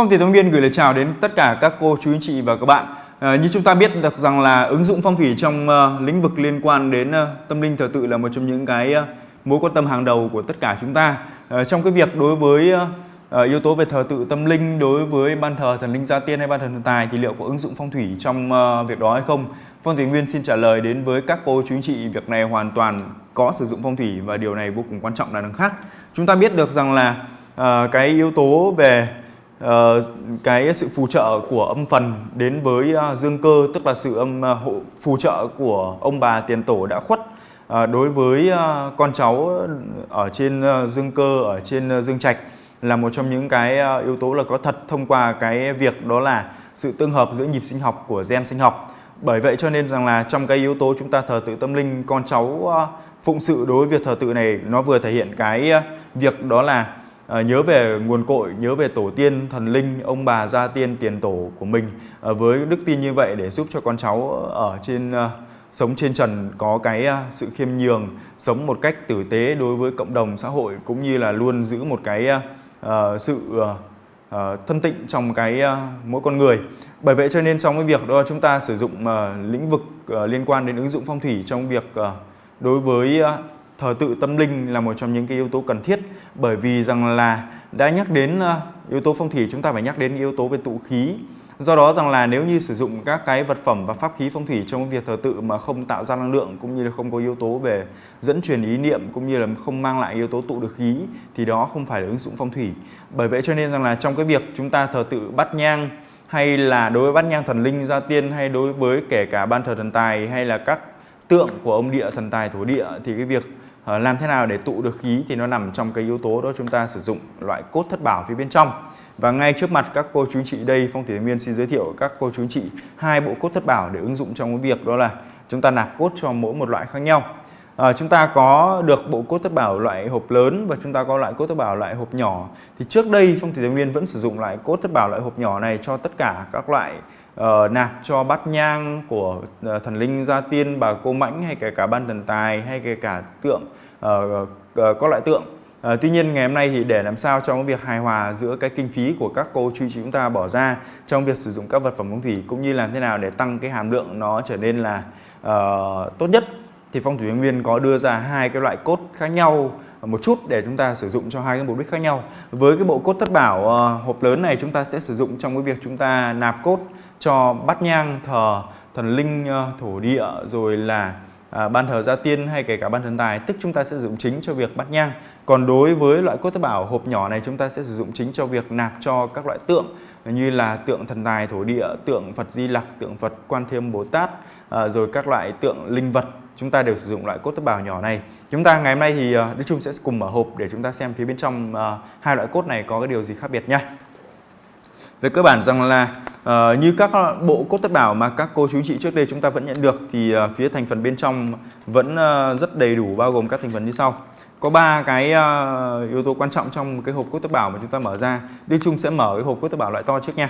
Vâng, phong thủy Thông Nguyên gửi lời chào đến tất cả các cô chú anh chị và các bạn. À, như chúng ta biết được rằng là ứng dụng phong thủy trong uh, lĩnh vực liên quan đến uh, tâm linh thờ tự là một trong những cái uh, mối quan tâm hàng đầu của tất cả chúng ta. Uh, trong cái việc đối với uh, yếu tố về thờ tự tâm linh đối với ban thờ thần linh gia tiên hay ban thờ thần tài thì liệu có ứng dụng phong thủy trong uh, việc đó hay không? Vâng, phong thủy Nguyên xin trả lời đến với các cô chú anh chị việc này hoàn toàn có sử dụng phong thủy và điều này vô cùng quan trọng là đằng khác. Chúng ta biết được rằng là uh, cái yếu tố về uh, cái sự phù trợ của âm phần đến với uh, dương cơ tức là sự âm uh, hộ phù trợ của ông bà tiền tổ đã khuất. Uh, đối với uh, con cháu ở trên uh, dương cơ ở trên uh, dương trạch là một trong những cái yếu tố là có thật thông qua cái việc đó là sự tương hợp giữa nhịp sinh học của gen sinh học. Bởi vậy cho nên rằng là trong cái yếu tố chúng ta thờ tự tâm linh con cháu phụng sự đối với việc thờ tự này nó vừa thể hiện cái việc đó là à, nhớ về nguồn cội, nhớ về tổ tiên, thần linh, ông bà, gia tiên, tiền tổ của mình à, với đức tin như vậy để giúp cho con cháu ở trên à, sống trên trần có cái à, sự khiêm nhường, sống một cách tử tế đối với cộng đồng xã hội cũng như là luôn giữ một cái à, sự à, thân tịnh trong cái à, mỗi con người. Bởi vậy cho nên trong cái việc đó chúng ta sử dụng à, lĩnh vực à, liên quan đến ứng dụng phong thủy trong việc à, đối với à, thờ tự tâm linh là một trong những cái yếu tố cần thiết, bởi vì rằng là đã nhắc đến ờ, yếu tố phong thủy, chúng ta phải nhắc đến yếu tố về tụ khí. Do đó rằng là nếu như sử dụng các cái vật phẩm và pháp khí phong thủy trong việc thờ tự mà không tạo ra năng lượng cũng như là không có yếu tố về dẫn truyền ý niệm cũng như là không mang lại yếu tố tụ được khí, thì đó không phải là ứng dụng phong thủy. Bởi vậy cho nên rằng là trong cái việc chúng ta thờ tự bắt nhang, hay là đối với bát nhang thần linh gia tiên, hay đối với kể cả ban thờ thần tài, hay là các tượng của ông địa thần tài thổ địa, thì cái việc Ờ, làm thế nào để tụ được khí thì nó nằm trong cái yếu tố đó chúng ta sử dụng loại cốt thất bảo phía bên trong. Và ngay trước mặt các cô chú anh chị đây Phong Thủy Nguyên xin giới thiệu các cô chú anh chị hai bộ cốt thất bảo để ứng dụng trong cái việc đó là chúng ta nạp cốt cho mỗi một loại khác nhau. À, chúng ta có được bộ cốt thất bảo loại hộp lớn và chúng ta có loại cốt thất bảo loại hộp nhỏ. Thì trước đây Phong Thủy Nguyên vẫn sử dụng loại cốt thất bảo loại hộp nhỏ này cho tất cả các loại uh, nạp cho bát nhang của uh, thần linh gia tiên bà cô mãnh hay kể cả ban thần tài hay kể cả tượng uh, uh, có loại tượng. À, tuy nhiên ngày hôm nay thì để làm sao trong việc hài hòa giữa cái kinh phí của các cô chú chúng ta bỏ ra trong việc sử dụng các vật phẩm phong thủy cũng như làm thế nào để tăng cái hàm lượng nó trở nên là uh, tốt nhất thì phong thủy nguyên có đưa ra hai cái loại cốt khác nhau một chút để chúng ta sử dụng cho hai cái mục đích khác nhau. Với cái bộ cốt thất bảo uh, hộp lớn này chúng ta sẽ sử dụng trong cái việc chúng ta nạp cốt cho bát nhang thờ thần linh ờ, thổ địa rồi là à, ban thờ gia tiên hay kể cả ban thần tài. Tức chúng ta sẽ sử dụng chính cho việc bát nhang. Còn đối với loại cốt tế bảo hộp nhỏ này chúng ta sẽ sử dụng chính cho việc nạp cho các loại tượng như là tượng thần tài thổ địa tượng phật di lặc tượng phật quan thiêm bồ tát à, rồi các loại tượng linh vật. Chúng ta đều sử dụng loại cốt tế bào nhỏ này. Chúng ta ngày hôm nay thì ờ, Đức Trung sẽ cùng mở hộp để chúng ta xem phía bên trong uh, hai loại cốt này có cái điều gì khác biệt nha về cơ bản rằng là À, như các bộ cốt tất bảo mà các cô chú chị trước đây chúng ta vẫn nhận được thì à, phía thành phần bên trong vẫn à, rất đầy đủ bao gồm các thành phần như sau. Có ba cái à, yếu tố quan trọng trong cái hộp cốt tất bảo mà chúng ta mở ra. Đức Trung sẽ mở cái hộp cốt tất bảo loại to trước nha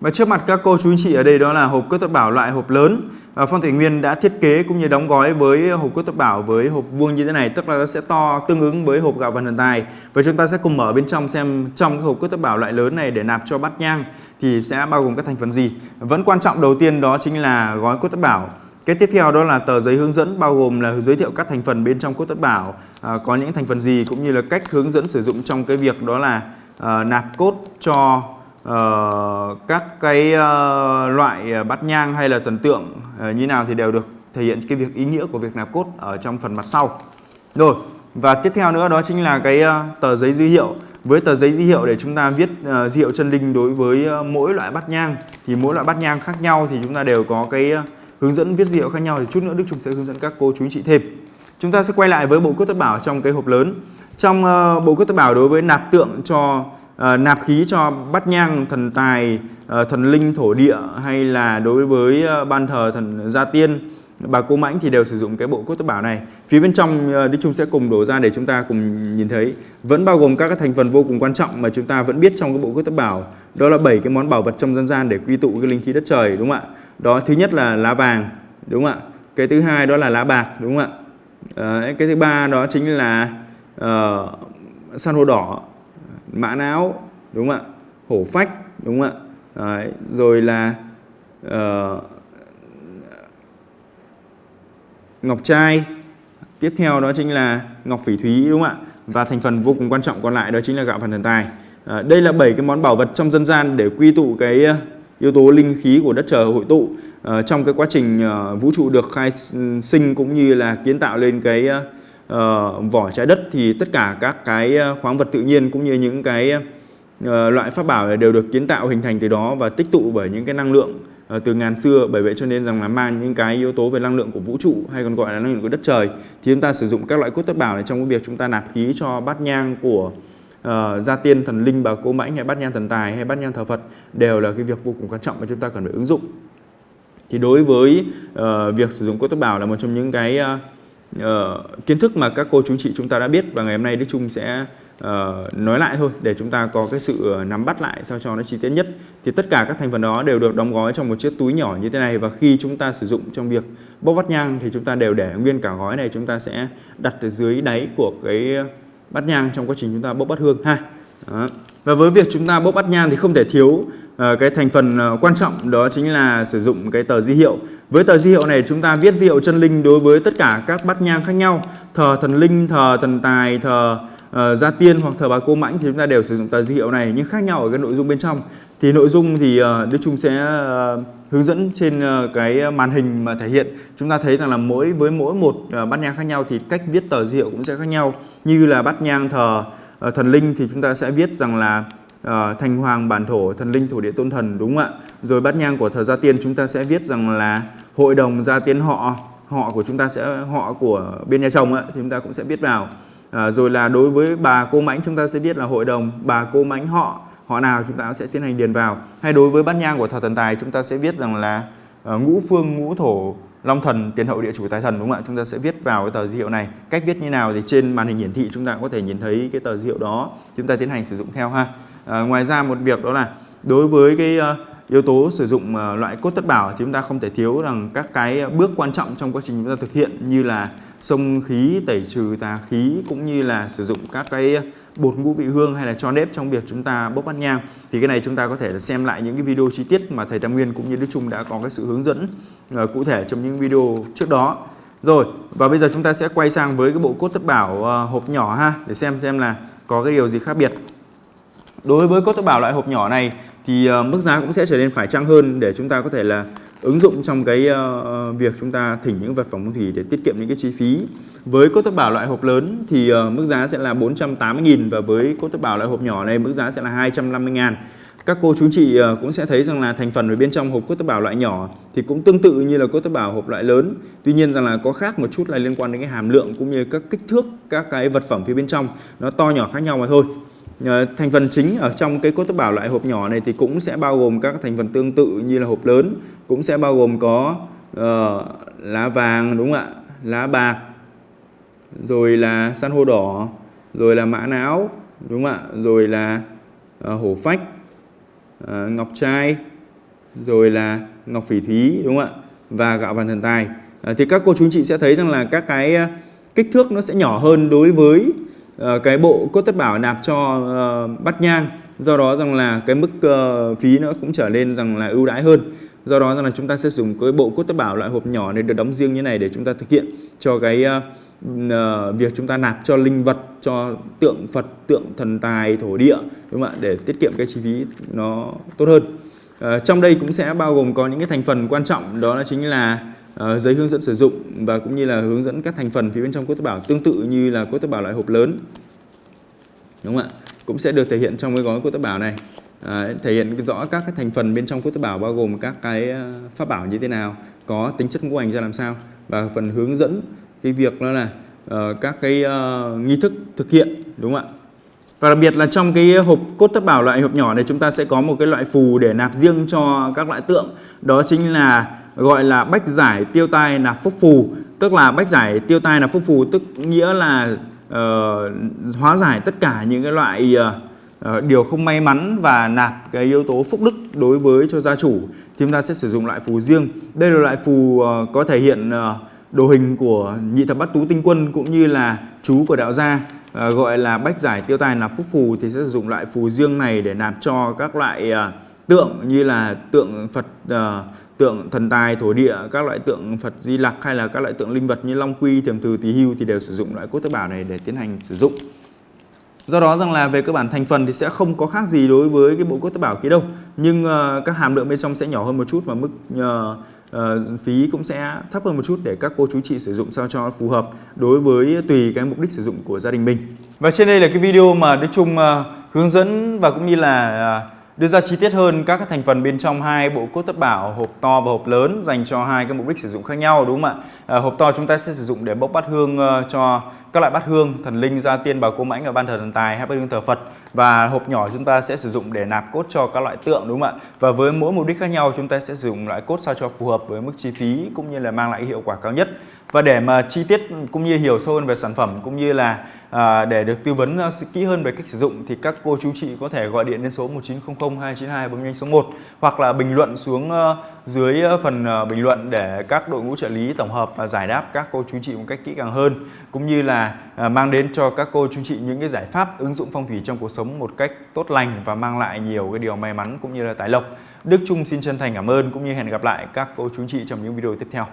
và trước mặt các cô chú anh chị ở đây đó là hộp cốt tất bảo loại hộp lớn. Và Phong Thủy Nguyên đã thiết kế cũng như đóng gói với hộp cốt tất bảo với hộp vuông như thế này tức là nó sẽ to tương ứng với hộp gạo vần thần tài. Và chúng ta sẽ cùng mở bên trong xem trong cái hộp cốt tất bảo loại lớn này để nạp cho bát nhang thì sẽ bao gồm các thành phần gì. Vẫn quan trọng đầu tiên đó chính là gói cốt tất bảo. Cái tiếp theo đó là tờ giấy hướng dẫn bao gồm là giới thiệu các thành phần bên trong cốt tất bảo à, có những thành phần gì cũng như là cách hướng dẫn sử dụng trong cái việc đó là à, nạp cốt cho uh, các cái uh, loại bát nhang hay là thần tượng uh, như nào thì đều được thể hiện cái việc ý nghĩa của việc nạp cốt ở trong phần mặt sau. Rồi, và tiếp theo nữa đó chính là cái uh, tờ giấy dữ hiệu. Với tờ giấy dữ hiệu để chúng ta viết uh, dữ hiệu chân linh đối với uh, mỗi loại bát nhang thì mỗi loại bát nhang khác nhau thì chúng ta đều có cái uh, hướng dẫn viết dữ hiệu khác nhau thì chút nữa Đức Trung sẽ hướng dẫn các cô chú anh chị thêm. Chúng ta sẽ quay lại với bộ cốt tất bảo trong cái hộp lớn. Trong uh, bộ cốt tất bảo đối với nạp tượng cho uh, nạp khí cho bát nhang thần tài uh, thần linh thổ địa hay là đối với uh, ban thờ thần gia tiên. Bà cô mãnh thì đều sử dụng cái bộ cốt tế bảo này. Phía bên trong uh, Đức Trung sẽ cùng đổ ra để chúng ta cùng nhìn thấy. Vẫn bao gồm các cái thành phần vô cùng quan trọng mà chúng ta vẫn biết trong cái bộ cốt tế bảo. Đó là bảy cái món bảo vật trong dân gian để quy tụ cái linh khí đất trời đúng không ạ? Đó thứ nhất là lá vàng đúng không ạ? Cái thứ hai đó là lá bạc đúng không ạ? Uh, cái thứ ba đó chính là uh, san hô đỏ mã não đúng không ạ? Hổ phách đúng không ạ? Đấy, rồi là uh, ngọc trai. Tiếp theo đó chính là ngọc phỉ thúy đúng không ạ? Và thành phần vô cùng quan trọng còn lại đó chính là gạo phần thần tài. À, đây là bảy cái món bảo vật trong dân gian để quy tụ cái ờ, yếu tố linh khí của đất trời hội tụ. Uh, trong cái quá trình uh, vũ trụ được khai sinh cũng như là kiến tạo lên cái uh, vỏ trái đất thì tất cả các cái ờ, khoáng vật tự nhiên cũng như những cái uh, loại pháp bảo đều được kiến tạo hình thành từ đó và tích tụ bởi những cái năng lượng uh, từ ngàn xưa. Bởi vậy cho nên rằng là mang những cái yếu tố về năng lượng của vũ trụ hay còn gọi là năng lượng của đất trời thì chúng ta sử dụng các loại cốt tất bảo này trong cái việc chúng ta nạp khí cho bát nhang của uh, gia tiên thần linh bà cô mãnh hay bát nhang thần tài hay bát nhang thờ Phật đều là cái việc vô cùng quan trọng mà chúng ta cần phải ứng dụng. Thì đối với uh, việc sử dụng cốt tất bảo là một trong những cái uh, uh, kiến thức mà các cô chú chị chúng ta đã biết và ngày hôm nay Đức Trung sẽ uh, nói lại thôi để chúng ta có cái sự ờ, nắm bắt lại sao cho nó chi tiết nhất. Thì tất cả các thành phần đó đều được đóng gói trong một chiếc túi nhỏ như thế này và khi chúng ta sử dụng trong việc bốc bát nhang thì chúng ta đều để nguyên cả gói này. Chúng ta sẽ đặt ở dưới đáy của cái bát nhang trong quá trình chúng ta bốc bát hương. Ha đó và với việc chúng ta bốc bát nhang thì không thể thiếu uh, cái thành phần uh, quan trọng đó chính là sử dụng cái tờ di hiệu. Với tờ di hiệu này chúng ta viết di hiệu chân linh đối với tất cả các bát nhang khác nhau thờ thần linh thờ thần tài thờ uh, gia tiên hoặc thờ bà cô mãnh thì chúng ta đều sử dụng tờ di hiệu này nhưng khác nhau ở cái nội dung bên trong. Thì nội dung thì uh, Đức Trung sẽ uh, hướng dẫn trên uh, cái màn hình mà thể hiện. Chúng ta thấy rằng là mỗi với mỗi một uh, bát nhang khác nhau thì cách viết tờ di hiệu cũng sẽ khác nhau như là bát nhang thờ uh, thần linh thì chúng ta sẽ viết rằng là ờ, uh, thành hoàng bản thổ thần linh thổ địa tôn thần đúng không ạ? Rồi bát nhang của thờ gia tiên chúng ta sẽ viết rằng là hội đồng gia tiên họ họ của chúng ta sẽ họ của bên nhà chồng ấy, thì chúng ta cũng sẽ viết vào. À, rồi là đối với bà cô mãnh chúng ta sẽ viết là hội đồng bà cô mãnh họ họ nào chúng ta sẽ tiến hành điền vào. Hay đối với bát nhang của thờ thần tài chúng ta sẽ viết rằng là uh, ngũ phương ngũ thổ long thần tiền hậu địa chủ tài thần đúng không ạ? Chúng ta sẽ viết vào cái tờ di hiệu này. Cách viết như nào thì trên màn hình hiển thị chúng ta có thể nhìn thấy cái tờ di hiệu đó. Chúng ta tiến hành sử dụng theo ha. À, ngoài ra một việc đó là đối với cái uh, yếu tố sử dụng uh, loại cốt tất bảo thì chúng ta không thể thiếu rằng các cái bước quan trọng trong quá trình chúng ta thực hiện như là xông khí tẩy trừ tà khí cũng như là sử dụng các cái bột ngũ vị hương hay là cho nếp trong việc chúng ta bốc ăn nhang. Thì cái này chúng ta có thể xem lại những cái video chi tiết mà thầy Tam Nguyên cũng như Đức Trung đã có cái sự hướng dẫn uh, cụ thể trong những video trước đó. Rồi và bây giờ chúng ta sẽ quay sang với cái bộ cốt tất bảo uh, hộp nhỏ ha để xem xem là có cái điều gì khác biệt. Đối với cốt tất bảo loại hộp nhỏ này thì uh, mức giá cũng sẽ trở nên phải chăng hơn để chúng ta có thể là ứng dụng trong cái uh, việc chúng ta thỉnh những vật phẩm phong thủy để tiết kiệm những cái chi phí. Với cốt thất bảo loại hộp lớn thì uh, mức giá sẽ là 480.000 và với cốt thất bảo loại hộp nhỏ này mức giá sẽ là 250.000. Các cô chú chị uh, cũng sẽ thấy rằng là thành phần ở bên trong hộp cốt thất bảo loại nhỏ thì cũng tương tự như là cốt thất bảo hộp loại lớn. Tuy nhiên rằng là có khác một chút là liên quan đến cái hàm lượng cũng như các kích thước các cái vật phẩm phía bên trong nó to nhỏ khác nhau mà thôi. Ờ, thành phần chính ở trong cái cốt tế bảo loại hộp nhỏ này thì cũng sẽ bao gồm các thành phần tương tự như là hộp lớn cũng sẽ bao gồm có uh, lá vàng đúng không ạ? Lá bạc rồi là san hô đỏ rồi là mã não đúng không ạ? Rồi là uh, hổ phách uh, ngọc trai rồi là ngọc phỉ thúy đúng không ạ? Và gạo vàng thần tài. Uh, thì các cô chú anh chị sẽ thấy rằng là các cái kích thước nó sẽ nhỏ hơn đối với Ờ, cái bộ cốt tất bảo nạp cho ờ, uh, bắt nhang. Do đó rằng là cái mức uh, phí nó cũng trở nên rằng là ưu đãi hơn. Do đó rằng là chúng ta sẽ dùng cái bộ cốt tất bảo loại hộp nhỏ này được đóng riêng như này để chúng ta thực hiện cho cái uh, uh, việc chúng ta nạp cho linh vật cho tượng Phật tượng thần tài thổ địa đúng không ạ? Để tiết kiệm cái chi phí nó tốt hơn. Uh, trong đây cũng sẽ bao gồm có những cái thành phần quan trọng. Đó là chính là uh, giấy hướng dẫn sử dụng và cũng như là hướng dẫn các thành phần phía bên trong cốt tế bảo tương tự như là cốt tế bảo loại hộp lớn. Đúng không ạ? Cũng sẽ được thể hiện trong cái gói cốt tế bảo này. À, thể hiện rõ các cái thành phần bên trong cốt tế bảo bao gồm các cái ờ, pháp bảo như thế nào có tính chất ngũ hành ra làm sao. Và phần hướng dẫn cái việc đó là uh, các cái uh, nghi thức thực hiện đúng không ạ? Và đặc biệt là trong cái hộp cốt thất bảo loại hộp nhỏ này chúng ta sẽ có một cái loại phù để nạp riêng cho các loại tượng. Đó chính là gọi là bách giải tiêu tai nạp phúc phù. Tức là bách giải tiêu tai nạp phúc phù tức nghĩa là uh, hóa giải tất cả những cái loại uh, điều không may mắn và nạp cái yếu tố phúc đức đối với cho gia chủ. Thì chúng ta sẽ sử dụng loại phù riêng. Đây là loại phù uh, có thể hiện uh, đồ hình của nhị thập bát tú tinh quân cũng như là chú của đạo gia. Ờ, gọi là bách giải tiêu tài làm phúc phù thì sẽ sử dụng loại phù dương này để nạp cho các loại ờ, tượng như là tượng Phật ờ, tượng thần tài thổ địa các loại tượng Phật Di Lặc hay là các loại tượng linh vật như Long Quy, Thiềm thừ Tỳ Hưu thì đều sử dụng loại cốt tế bảo này để tiến hành sử dụng. Do đó rằng là về cơ bản thành phần thì sẽ không có khác gì đối với cái bộ cốt tế bào kia đâu. Nhưng uh, các hàm lượng bên trong sẽ nhỏ hơn một chút và mức uh, uh, phí cũng sẽ thấp hơn một chút để các cô chú chị sử dụng sao cho phù hợp đối với tùy cái mục đích sử dụng của gia đình mình. Và trên đây là cái video mà Đức Trung uh, hướng dẫn và cũng như là uh, đưa ra chi tiết hơn các thành phần bên trong hai bộ cốt thất bảo hộp to và hộp lớn dành cho hai cái mục đích sử dụng khác nhau đúng không ạ? À, hộp to chúng ta sẽ sử dụng để bốc bát hương uh, cho các loại bát hương thần linh gia tiên bà cô mãnh ở ban thờ thần tài hay bát hương thờ Phật và hộp nhỏ chúng ta sẽ sử dụng để nạp cốt cho các loại tượng đúng không ạ? Và với mỗi mục đích khác nhau chúng ta sẽ sử dụng loại cốt sao cho phù hợp với mức chi phí cũng như là mang lại hiệu quả cao nhất. Và để mà chi tiết cũng như hiểu sâu hơn về sản phẩm cũng như là à, để được tư vấn uh, kỹ hơn về cách sử dụng thì các cô chú chị có thể gọi điện đến số 1900 292 bấm nhanh số 1 hoặc là bình luận xuống uh, dưới ờ, phần uh, bình luận để các đội ngũ trợ lý tổng hợp và giải đáp các cô chú chị một cách kỹ càng hơn cũng như là à, mang đến cho các cô chú chị những cái giải pháp ứng dụng phong thủy trong cuộc sống một cách tốt lành và mang lại nhiều cái điều may mắn cũng như là tài lộc. Đức Trung xin chân thành cảm ơn cũng như hẹn gặp lại các cô chú chị trong những video tiếp theo.